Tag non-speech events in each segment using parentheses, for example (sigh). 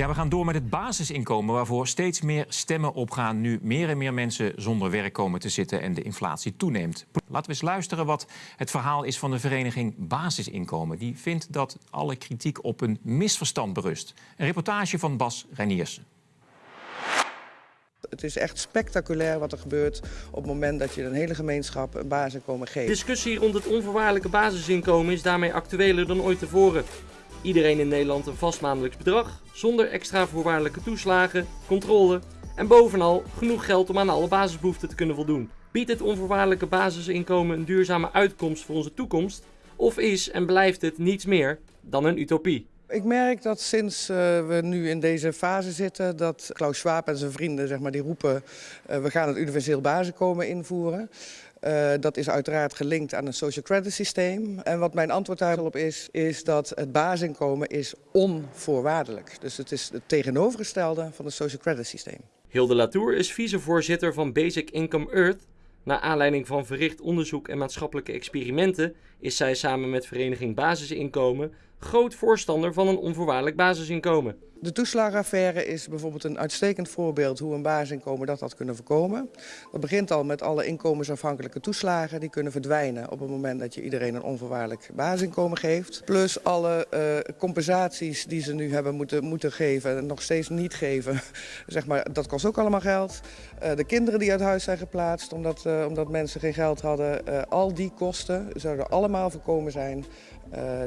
Ja, we gaan door met het basisinkomen, waarvoor steeds meer stemmen opgaan nu meer en meer mensen zonder werk komen te zitten en de inflatie toeneemt. Laten we eens luisteren wat het verhaal is van de vereniging Basisinkomen. Die vindt dat alle kritiek op een misverstand berust. Een reportage van Bas Reiniersen. Het is echt spectaculair wat er gebeurt op het moment dat je een hele gemeenschap een basisinkomen geeft. De discussie rond het onvoorwaardelijke basisinkomen is daarmee actueler dan ooit tevoren. Iedereen in Nederland een vast maandelijks bedrag, zonder extra voorwaardelijke toeslagen, controle en bovenal genoeg geld om aan alle basisbehoeften te kunnen voldoen. Biedt het onvoorwaardelijke basisinkomen een duurzame uitkomst voor onze toekomst? Of is en blijft het niets meer dan een utopie? Ik merk dat sinds uh, we nu in deze fase zitten, dat Klaus Schwab en zijn vrienden zeg maar, die roepen, uh, we gaan het universeel basisinkomen invoeren. Uh, dat is uiteraard gelinkt aan een social credit systeem. En wat mijn antwoord daarop is, is dat het basisinkomen is onvoorwaardelijk. Dus het is het tegenovergestelde van het social credit systeem. Hilde Latour is vicevoorzitter van Basic Income Earth. Naar aanleiding van verricht onderzoek en maatschappelijke experimenten is zij samen met Vereniging Basisinkomen groot voorstander van een onvoorwaardelijk basisinkomen. De toeslagenaffaire is bijvoorbeeld een uitstekend voorbeeld hoe een basisinkomen dat had kunnen voorkomen. Dat begint al met alle inkomensafhankelijke toeslagen. Die kunnen verdwijnen op het moment dat je iedereen een onvoorwaardelijk basisinkomen geeft. Plus alle uh, compensaties die ze nu hebben moeten, moeten geven en nog steeds niet geven. (laughs) zeg maar, dat kost ook allemaal geld. Uh, de kinderen die uit huis zijn geplaatst omdat, uh, omdat mensen geen geld hadden. al die kosten zouden allemaal voorkomen zijn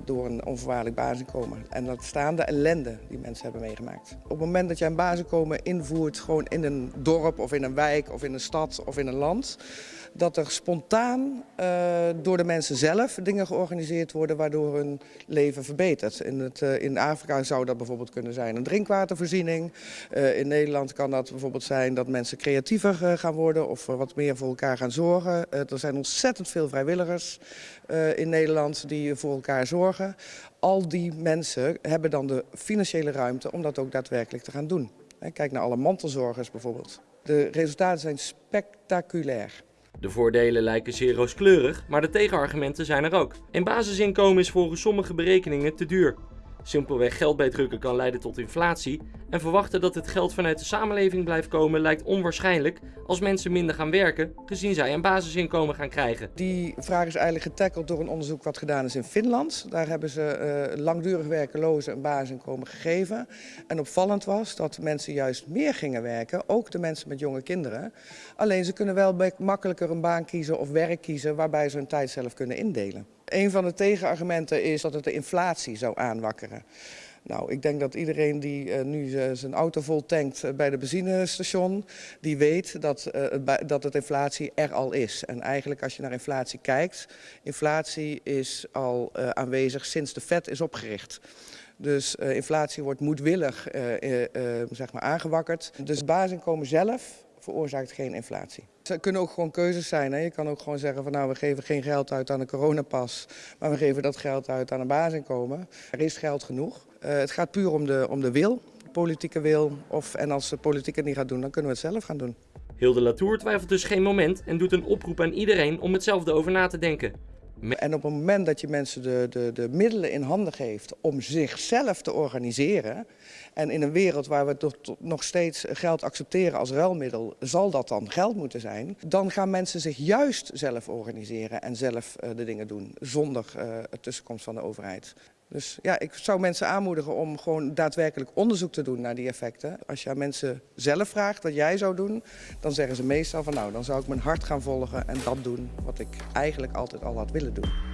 door een onvoorwaardelijk basisinkomen. En dat staan de ellende die mensen hebben meegemaakt. Op het moment dat jij een basisinkomen invoert, gewoon in een dorp of in een wijk of in een stad of in een land, dat er spontaan uh, door de mensen zelf dingen georganiseerd worden waardoor hun leven verbetert. In, het, uh, in Afrika zou dat bijvoorbeeld kunnen zijn een drinkwatervoorziening. In Nederland kan dat bijvoorbeeld zijn dat mensen creatiever gaan worden of wat meer voor elkaar gaan zorgen. er zijn ontzettend veel vrijwilligers in Nederland die voor elkaar zorgen. Al die mensen hebben dan de financiële ruimte om dat ook daadwerkelijk te gaan doen. Kijk naar alle mantelzorgers bijvoorbeeld. De resultaten zijn spectaculair. De voordelen lijken zeer rooskleurig, maar de tegenargumenten zijn er ook. Een basisinkomen is volgens sommige berekeningen te duur. Simpelweg geld bijdrukken kan leiden tot inflatie en verwachten dat het geld vanuit de samenleving blijft komen lijkt onwaarschijnlijk als mensen minder gaan werken, gezien zij een basisinkomen gaan krijgen. Die vraag is eigenlijk getackeld door een onderzoek wat gedaan is in Finland. Daar hebben ze uh, langdurig werkelozen een basisinkomen gegeven. En opvallend was dat mensen juist meer gingen werken, ook de mensen met jonge kinderen. Alleen ze kunnen wel makkelijker een baan kiezen of werk kiezen waarbij ze hun tijd zelf kunnen indelen. Een van de tegenargumenten is dat het de inflatie zou aanwakkeren. Nou, ik denk dat iedereen die uh, nu uh, zijn auto vol tankt uh, bij de benzinestation, die weet dat, dat het inflatie er al is. En eigenlijk als je naar inflatie kijkt, inflatie is al aanwezig sinds de Fed is opgericht. Dus inflatie wordt moedwillig zeg maar aangewakkerd. Dus basisinkomen zelf veroorzaakt geen inflatie. Het kunnen ook gewoon keuzes zijn. Hè? Je kan ook gewoon zeggen van nou we geven geen geld uit aan een coronapas, maar we geven dat geld uit aan een basisinkomen. Er is geld genoeg. Uh, het gaat puur om de, om de wil, de politieke wil. Of, en als de politiek het niet gaat doen, dan kunnen we het zelf gaan doen. Hilde Latour twijfelt dus geen moment en doet een oproep aan iedereen om hetzelfde over na te denken. En op het moment dat je mensen de, de, de middelen in handen geeft om zichzelf te organiseren, en in een wereld waar we tot nog steeds geld accepteren als ruilmiddel, zal dat dan geld moeten zijn, dan gaan mensen zich juist zelf organiseren en zelf uh, de dingen doen, zonder uh, tussenkomst van de overheid. Dus ja, ik zou mensen aanmoedigen om gewoon daadwerkelijk onderzoek te doen naar die effecten. Als je aan mensen zelf vraagt wat jij zou doen, dan zeggen ze meestal van nou, dan zou ik mijn hart gaan volgen en dat doen wat ik eigenlijk altijd al had willen doen.